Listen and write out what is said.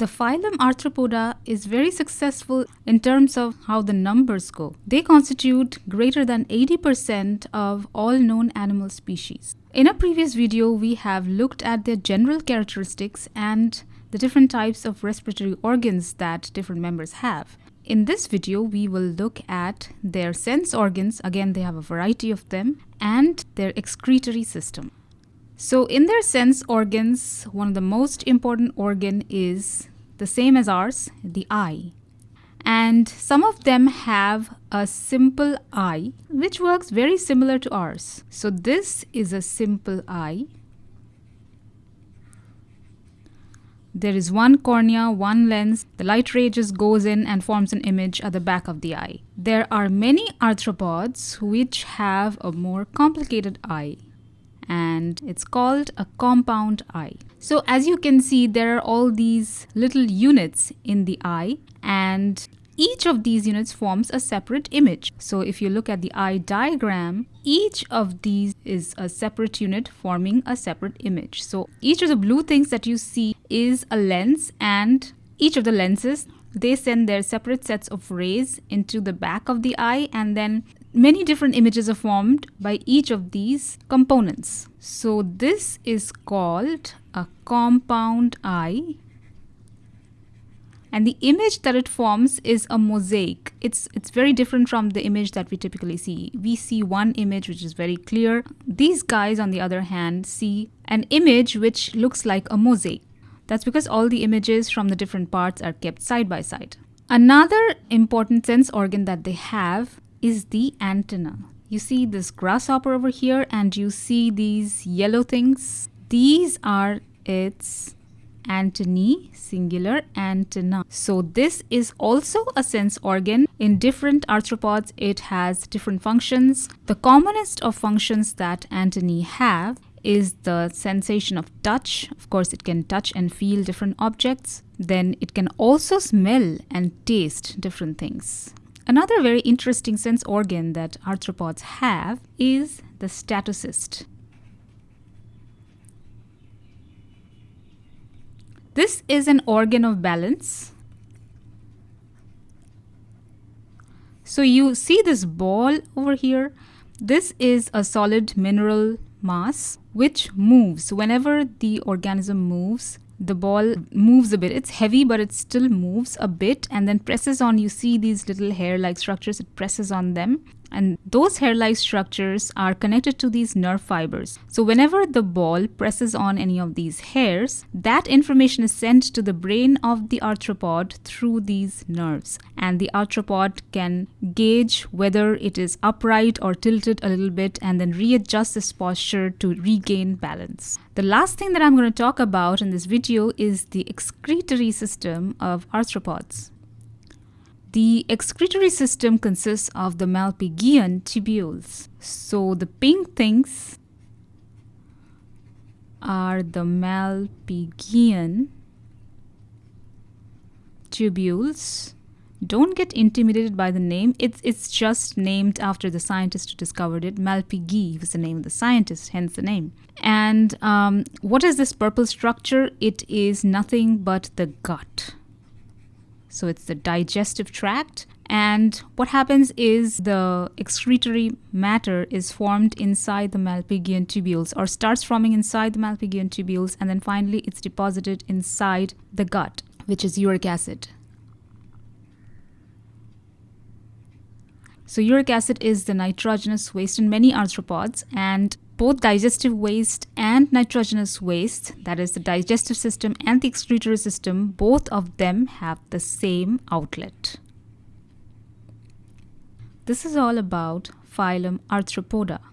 The phylum Arthropoda is very successful in terms of how the numbers go. They constitute greater than 80% of all known animal species. In a previous video, we have looked at their general characteristics and the different types of respiratory organs that different members have. In this video, we will look at their sense organs, again they have a variety of them, and their excretory system. So in their sense organs, one of the most important organ is the same as ours, the eye. And some of them have a simple eye, which works very similar to ours. So this is a simple eye. There is one cornea, one lens. The light ray just goes in and forms an image at the back of the eye. There are many arthropods which have a more complicated eye and it's called a compound eye. So as you can see, there are all these little units in the eye and each of these units forms a separate image. So if you look at the eye diagram, each of these is a separate unit forming a separate image. So each of the blue things that you see is a lens and each of the lenses they send their separate sets of rays into the back of the eye and then many different images are formed by each of these components. So this is called a compound eye. And the image that it forms is a mosaic. It's it's very different from the image that we typically see. We see one image which is very clear. These guys on the other hand see an image which looks like a mosaic. That's because all the images from the different parts are kept side by side. Another important sense organ that they have is the antenna. You see this grasshopper over here and you see these yellow things. These are its antennae, singular antenna. So this is also a sense organ. In different arthropods, it has different functions. The commonest of functions that antennae have is the sensation of touch. Of course, it can touch and feel different objects. Then it can also smell and taste different things. Another very interesting sense organ that arthropods have is the statocyst. This is an organ of balance. So you see this ball over here. This is a solid mineral mass which moves whenever the organism moves the ball moves a bit. It's heavy, but it still moves a bit and then presses on. You see these little hair like structures, it presses on them and those hair-like structures are connected to these nerve fibers. So whenever the ball presses on any of these hairs, that information is sent to the brain of the arthropod through these nerves. And the arthropod can gauge whether it is upright or tilted a little bit and then readjust its posture to regain balance. The last thing that I'm going to talk about in this video is the excretory system of arthropods. The excretory system consists of the Malpighian tubules. So the pink things are the Malpighian tubules. Don't get intimidated by the name. It's, it's just named after the scientist who discovered it. Malpighi was the name of the scientist, hence the name. And um, what is this purple structure? It is nothing but the gut. So it's the digestive tract. And what happens is the excretory matter is formed inside the Malpighian tubules or starts forming inside the Malpighian tubules and then finally it's deposited inside the gut, which is uric acid. So uric acid is the nitrogenous waste in many arthropods and both digestive waste and nitrogenous waste, that is the digestive system and the excretory system, both of them have the same outlet. This is all about phylum Arthropoda.